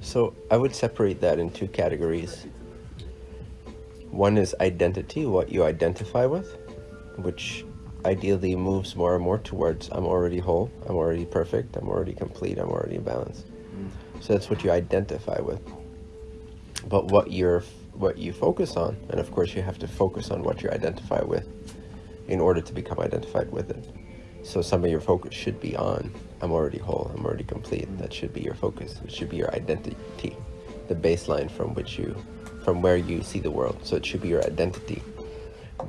So I would separate that in two categories. One is identity, what you identify with, which ideally moves more and more towards I'm already whole, I'm already perfect, I'm already complete, I'm already balanced. Mm. So that's what you identify with. But what you're what you focus on, and of course you have to focus on what you identify with in order to become identified with it. So some of your focus should be on I'm already whole, I'm already complete. That should be your focus. It should be your identity, the baseline from which you from where you see the world. So it should be your identity.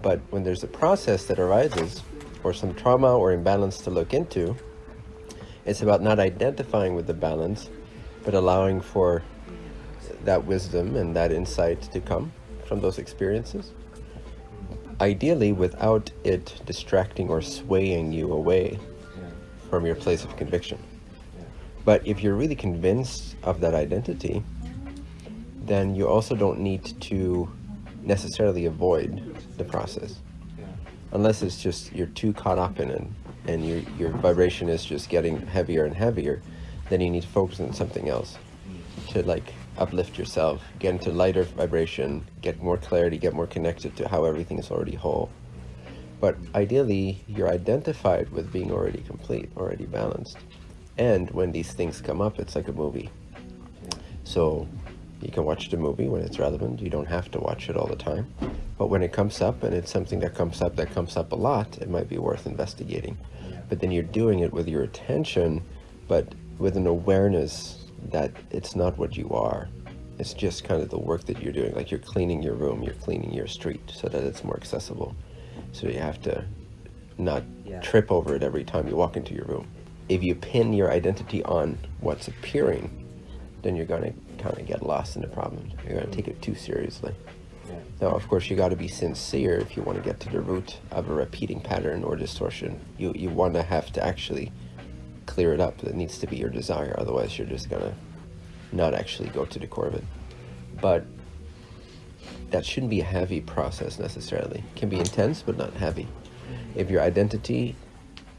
But when there's a process that arises or some trauma or imbalance to look into, it's about not identifying with the balance, but allowing for that wisdom and that insight to come from those experiences. Ideally, without it distracting or swaying you away from your place of conviction. But if you're really convinced of that identity, then you also don't need to necessarily avoid the process. Unless it's just you're too caught up in it and your, your vibration is just getting heavier and heavier, then you need to focus on something else mm. to like uplift yourself, get into lighter vibration, get more clarity, get more connected to how everything is already whole. But ideally, you're identified with being already complete, already balanced. And when these things come up, it's like a movie. So you can watch the movie when it's relevant. You don't have to watch it all the time. But when it comes up, and it's something that comes up that comes up a lot, it might be worth investigating. But then you're doing it with your attention, but with an awareness that it's not what you are. It's just kind of the work that you're doing. Like you're cleaning your room, you're cleaning your street so that it's more accessible. So you have to not yeah. trip over it every time you walk into your room. If you pin your identity on what's appearing, then you're going to kind of get lost in the problem. You're going to take it too seriously. Yeah. Now, of course, you got to be sincere if you want to get to the root of a repeating pattern or distortion. You, you want to have to actually clear it up. That needs to be your desire. Otherwise, you're just going to not actually go to the core of it. But that shouldn't be a heavy process necessarily. It can be intense, but not heavy. If your identity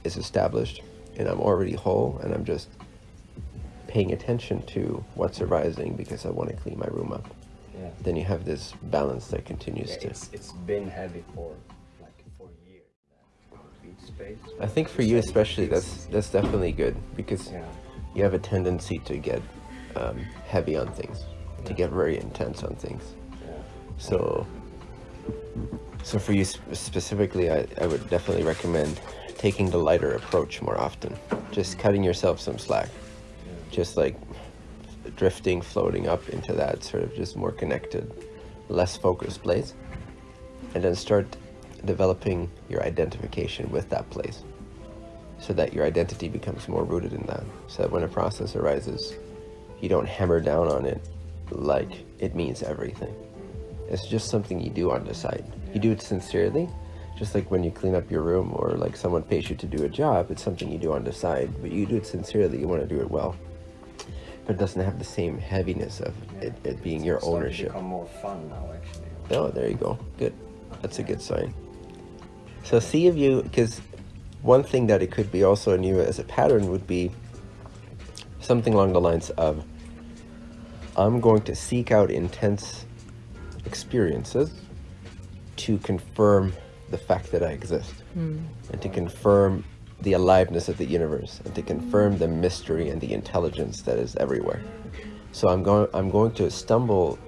is established and I'm already whole and I'm just paying attention to what's arising because I want to clean my room up, yeah. then you have this balance that continues yeah, to... It's, it's been heavy for space. I think for you especially, that's that's definitely good because yeah. you have a tendency to get um, heavy on things, yeah. to get very intense on things. Yeah. So, so for you specifically, I, I would definitely recommend taking the lighter approach more often. Just cutting yourself some slack. Just like drifting, floating up into that sort of just more connected, less focused place. And then start developing your identification with that place so that your identity becomes more rooted in that. So that when a process arises, you don't hammer down on it like it means everything. It's just something you do on the side. You do it sincerely, just like when you clean up your room or like someone pays you to do a job, it's something you do on the side, but you do it sincerely, you want to do it well. But it doesn't have the same heaviness of it, it, being your ownership. It's more fun now, actually. Oh, there you go. Good. That's a good sign. So see if you, because one thing that it could be also in you as a pattern would be something along the lines of, I'm going to seek out intense experiences to confirm the fact that I exist mm. and to confirm the aliveness of the universe and to confirm the mystery and the intelligence that is everywhere. So I'm going I'm going to stumble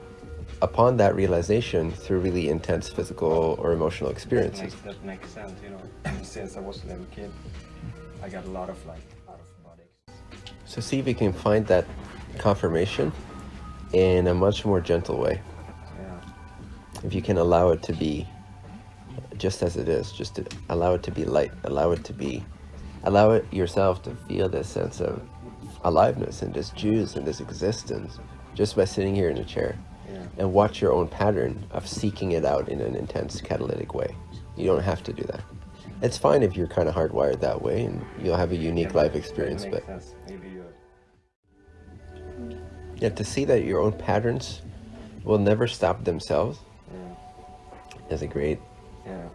upon that realization through really intense physical or emotional experiences. That makes, that makes sense, you know. Since I was a little kid, I got a lot of like out of body. So see if you can find that confirmation in a much more gentle way. Yeah. If you can allow it to be just as it is, just to allow it to be light, allow it to be, allow it yourself to feel this sense of aliveness and this juice and this existence just by sitting here in a chair and watch your own pattern of seeking it out in an intense catalytic way. You don't have to do that. It's fine if you're kind of hardwired that way and you'll have a unique life experience, but yeah, to see that your own patterns will never stop themselves yeah. is a great yeah.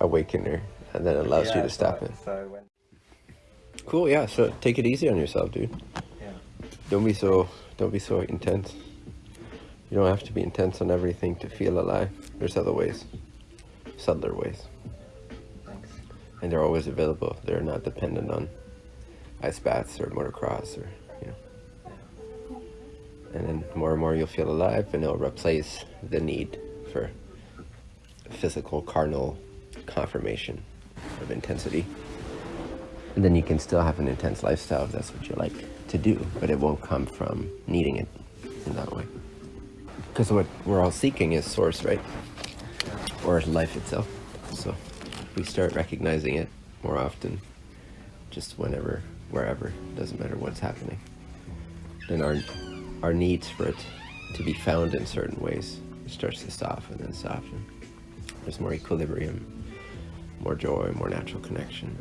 awakener and then allows you to stop so, it. So when... Cool, yeah, so take it easy on yourself, dude. Yeah. Don't be so Don't be so intense. You don't have to be intense on everything to feel alive. There's other ways, subtler ways, Thanks. and they're always available. They're not dependent on ice baths or motocross or you know. And then more and more you'll feel alive, and it'll replace the need for physical, carnal confirmation of intensity. And then you can still have an intense lifestyle if that's what you like to do, but it won't come from needing it in that way. Because what we're all seeking is source, right? Or life itself. So we start recognizing it more often, just whenever, wherever, doesn't matter what's happening, then our our needs for it to be found in certain ways starts to soften and soften. There's more equilibrium, more joy, more natural connection.